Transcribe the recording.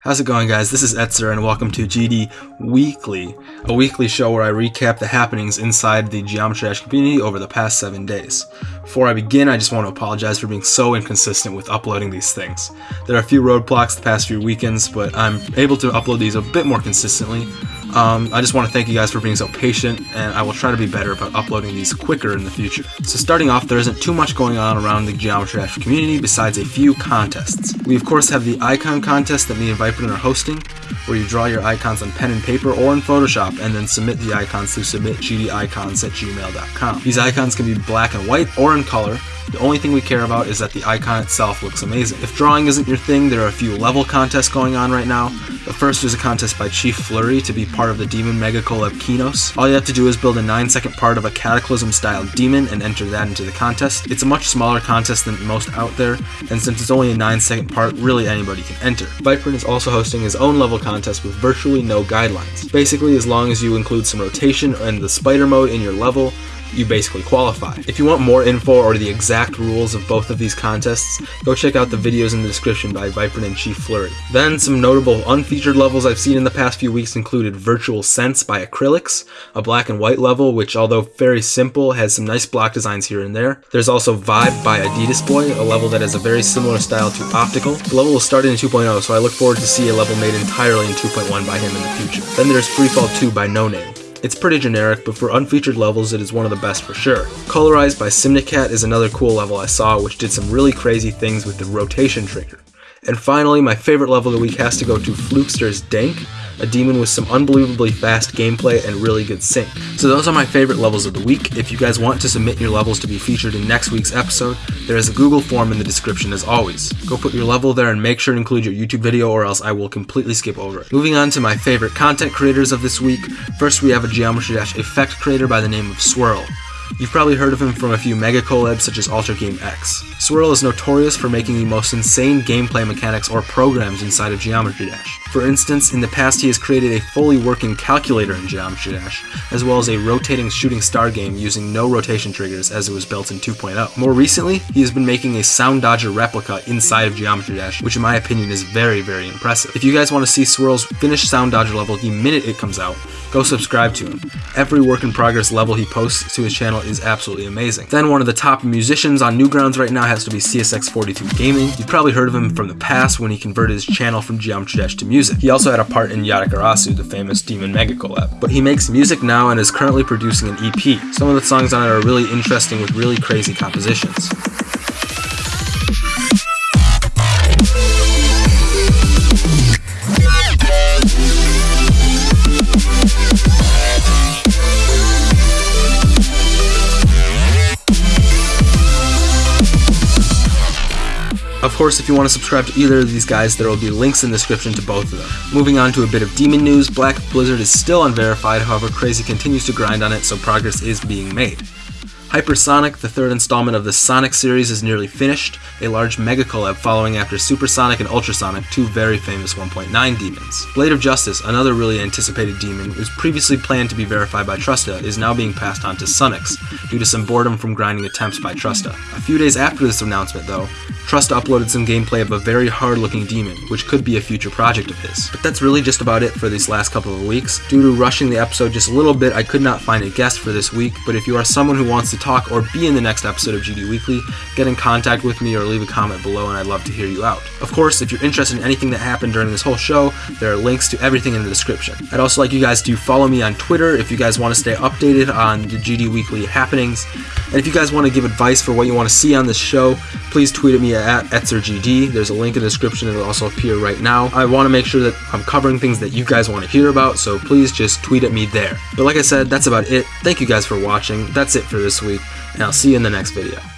How's it going guys? This is Etzer and welcome to GD Weekly, a weekly show where I recap the happenings inside the Geometry Dash community over the past 7 days. Before I begin, I just want to apologize for being so inconsistent with uploading these things. There are a few roadblocks the past few weekends, but I'm able to upload these a bit more consistently, um, I just want to thank you guys for being so patient, and I will try to be better about uploading these quicker in the future. So starting off, there isn't too much going on around the Geometry Dash community besides a few contests. We of course have the icon contest that me and Viperton are hosting, where you draw your icons on pen and paper or in Photoshop and then submit the icons to submitgdicons at gmail.com. These icons can be black and white or in color, the only thing we care about is that the icon itself looks amazing. If drawing isn't your thing, there are a few level contests going on right now. The first is a contest by Chief Flurry to be part of the Demon Mega Collab Kinos. All you have to do is build a 9 second part of a Cataclysm style demon and enter that into the contest. It's a much smaller contest than most out there, and since it's only a 9 second part, really anybody can enter. Viper is also hosting his own level contest with virtually no guidelines. Basically, as long as you include some rotation and the spider mode in your level, you basically qualify. If you want more info or the exact rules of both of these contests, go check out the videos in the description by Viper and Chief Flurry. Then, some notable unfeatured levels I've seen in the past few weeks included Virtual Sense by Acrylics, a black and white level which although very simple has some nice block designs here and there. There's also Vibe by Adidas Boy, a level that has a very similar style to Optical. The level will start in 2.0 so I look forward to see a level made entirely in 2.1 by him in the future. Then there's Freefall 2 by No Name. It's pretty generic, but for unfeatured levels it is one of the best for sure. Colorized by Simnicat is another cool level I saw which did some really crazy things with the rotation trigger. And finally, my favorite level of the week has to go to Flukester's Dank, a demon with some unbelievably fast gameplay and really good sync. So those are my favorite levels of the week. If you guys want to submit your levels to be featured in next week's episode, there is a Google form in the description as always. Go put your level there and make sure to include your YouTube video or else I will completely skip over it. Moving on to my favorite content creators of this week, first we have a Geometry Dash effect creator by the name of Swirl. You've probably heard of him from a few mega collabs such as Ultra Game X. Swirl is notorious for making the most insane gameplay mechanics or programs inside of Geometry Dash. For instance, in the past he has created a fully working calculator in Geometry Dash, as well as a rotating shooting star game using no rotation triggers as it was built in 2.0. More recently, he has been making a Soundodger replica inside of Geometry Dash, which in my opinion is very, very impressive. If you guys want to see Swirl's finished Soundodger level the minute it comes out, go subscribe to him. Every work in progress level he posts to his channel is absolutely amazing. Then one of the top musicians on Newgrounds right now has to be CSX42 Gaming. You've probably heard of him from the past when he converted his channel from Geometry Dash to music. He also had a part in Yatagarasu, the famous Demon Mega collab. But he makes music now and is currently producing an EP. Some of the songs on it are really interesting with really crazy compositions. Of course, if you want to subscribe to either of these guys, there will be links in the description to both of them. Moving on to a bit of demon news, Black Blizzard is still unverified, however Crazy continues to grind on it, so progress is being made. Hypersonic, the third installment of the Sonic series, is nearly finished, a large mega collab following after Supersonic and Ultrasonic, two very famous 1.9 demons. Blade of Justice, another really anticipated demon, was previously planned to be verified by Trusta, is now being passed on to Sunix, due to some boredom from grinding attempts by Trusta. A few days after this announcement, though, Trusta uploaded some gameplay of a very hard-looking demon, which could be a future project of his. But that's really just about it for these last couple of weeks. Due to rushing the episode just a little bit, I could not find a guest for this week, but if you are someone who wants to talk or be in the next episode of GD Weekly, get in contact with me or leave a comment below and I'd love to hear you out. Of course, if you're interested in anything that happened during this whole show, there are links to everything in the description. I'd also like you guys to follow me on Twitter if you guys want to stay updated on the GD Weekly happenings. And if you guys want to give advice for what you want to see on this show, please tweet at me at EtzerGD. There's a link in the description. It'll also appear right now. I want to make sure that I'm covering things that you guys want to hear about, so please just tweet at me there. But like I said, that's about it. Thank you guys for watching. That's it for this week, and I'll see you in the next video.